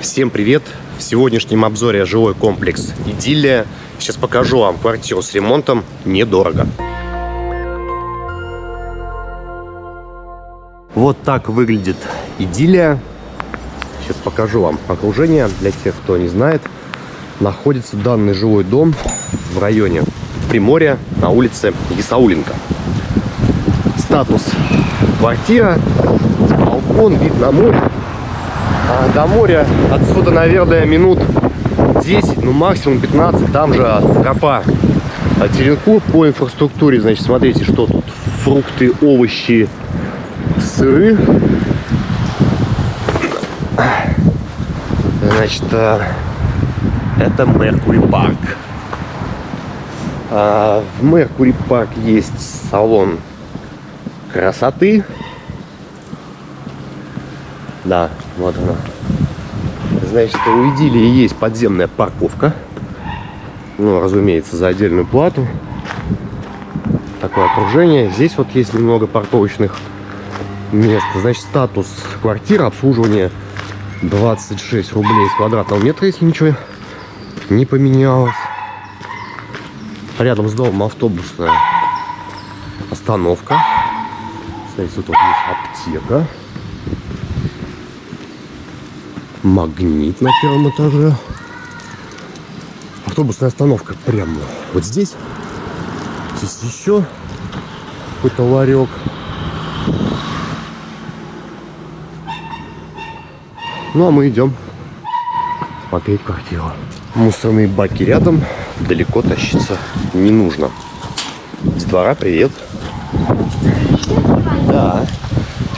Всем привет! В сегодняшнем обзоре жилой комплекс «Идиллия». Сейчас покажу вам квартиру с ремонтом недорого. Вот так выглядит «Идиллия». Сейчас покажу вам окружение. Для тех, кто не знает, находится данный жилой дом в районе Приморья на улице Исауленко. Статус квартира, балкон, вид на море. А до моря отсюда, наверное, минут 10, ну максимум 15, там же тропа. А Теренкур по инфраструктуре, значит, смотрите, что тут. Фрукты, овощи, сыры. Значит, э, это Меркури Парк. А в Меркури Парк есть салон красоты. Да, вот она. Значит, у Идиллии есть подземная парковка. Ну, разумеется, за отдельную плату. Такое окружение. Здесь вот есть немного парковочных мест. Значит, статус квартиры, обслуживание 26 рублей с квадратного метра, если ничего не поменялось. Рядом с домом автобусная остановка. Смотрите, тут вот есть аптека. Магнит на первом этаже. Автобусная остановка прямо вот здесь. Здесь еще какой-то ларек. Ну а мы идем смотреть квартиру. Мусорные баки рядом, далеко тащиться не нужно. С двора привет. Да.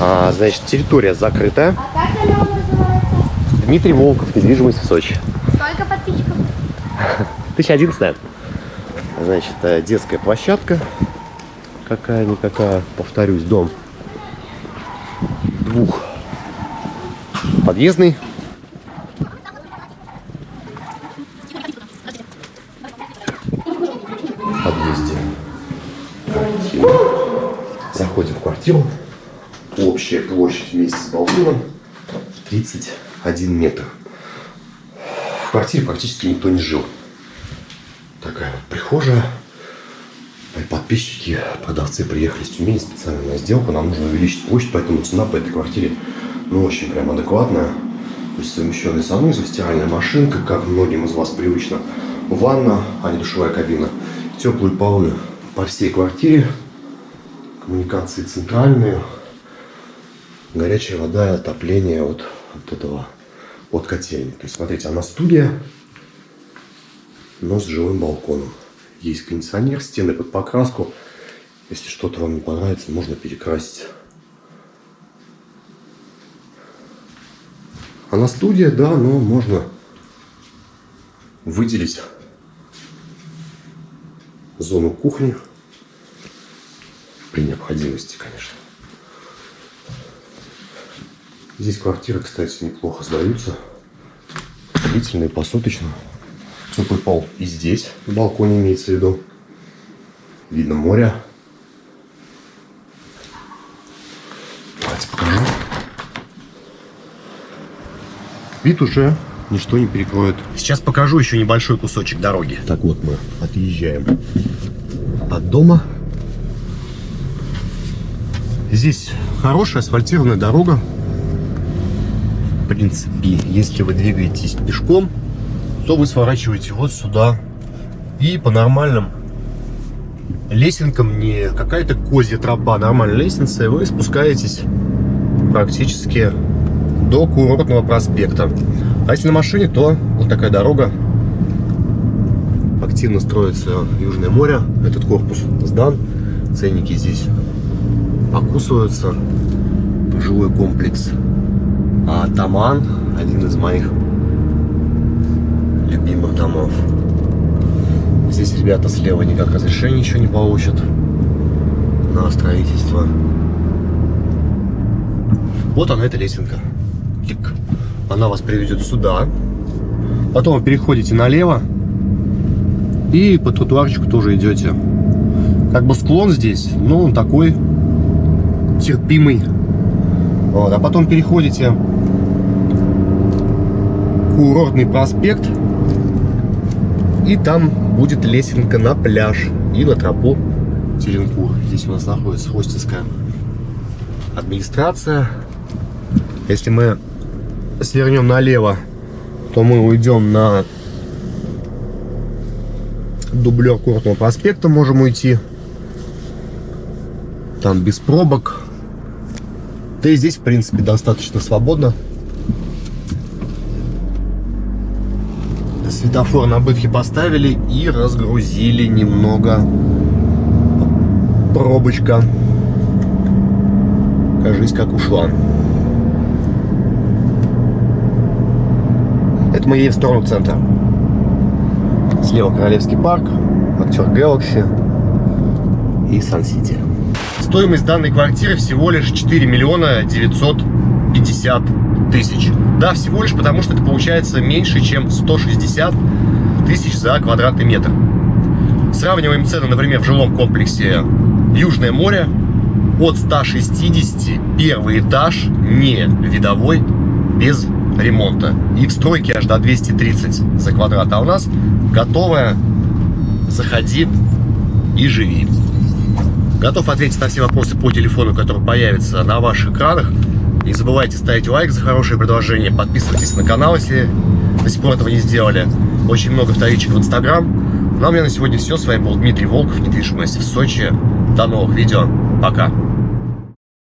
А, значит, территория закрытая. А как? Дмитрий Волков, недвижимость в Сочи. Сколько подписчиков? 1011. Значит, э, детская площадка. Какая-никакая, повторюсь, дом. Двух. Подъездный. Подъезде. Квартира. Заходим в квартиру. Общая площадь вместе с балконом 31 метр. В квартире практически никто не жил. Такая вот прихожая. Мои подписчики, продавцы приехали с Тюмени специально на сделку. Нам нужно увеличить площадь, поэтому цена по этой квартире ну, очень прям адекватная. То есть совмещенный санузел, стиральная машинка, как многим из вас привычно. Ванна, а не душевая кабина. Теплые полы по всей квартире. Коммуникации центральные. Горячая вода и отопление от, от этого, от котельни. То есть, смотрите, она студия, но с жилым балконом. Есть кондиционер, стены под покраску. Если что-то вам не понравится, можно перекрасить. Она студия, да, но можно выделить зону кухни при необходимости, конечно. Здесь квартиры, кстати, неплохо сдаются. Длительные, посуточно. Теплый пол и здесь, на балконе имеется в виду. Видно море. Давайте покажу. Вид уже ничто не перекроет. Сейчас покажу еще небольшой кусочек дороги. Так вот мы отъезжаем от дома. Здесь хорошая асфальтированная дорога. Принципе, если вы двигаетесь пешком, то вы сворачиваете вот сюда. И по нормальным лесенкам, не какая-то козья тропа, а нормальная лестница, и вы спускаетесь практически до курортного проспекта. А если на машине, то вот такая дорога. Активно строится Южное море. Этот корпус сдан. Ценники здесь покусываются. Жилой комплекс а Таман, один из моих любимых домов. Здесь ребята слева никак разрешения еще не получат на строительство. Вот она, эта лесенка. Клик. Она вас приведет сюда. Потом вы переходите налево. И по тротуарчику тоже идете. Как бы склон здесь, ну, он такой терпимый. Вот. А потом переходите курортный проспект. И там будет лесенка на пляж и на тропу Теренкур. Здесь у нас находится хостинская администрация. Если мы свернем налево, то мы уйдем на дублер Курортного проспекта, можем уйти. Там без пробок. Да и здесь, в принципе, достаточно свободно. Светофор на бытхе поставили и разгрузили немного. Пробочка. Кажись, как ушла. Это мы едем в сторону центра. Слева Королевский парк, актер Galaxy и Сан-Сити. Стоимость данной квартиры всего лишь 4 миллиона 950 тысяч. Да, всего лишь потому, что это получается меньше, чем 160 тысяч за квадратный метр. Сравниваем цены, например, в жилом комплексе Южное море от 160 первый этаж не видовой без ремонта. И в стройке аж до 230 за квадрат. А у нас готовая. Заходи и живи. Готов ответить на все вопросы по телефону, который появится на ваших экранах. Не забывайте ставить лайк за хорошее предложение. Подписывайтесь на канал, если до сих пор этого не сделали. Очень много вторичек в Инстаграм. Ну а у меня на сегодня все. С вами был Дмитрий Волков, недвижимость в Сочи. До новых видео. Пока.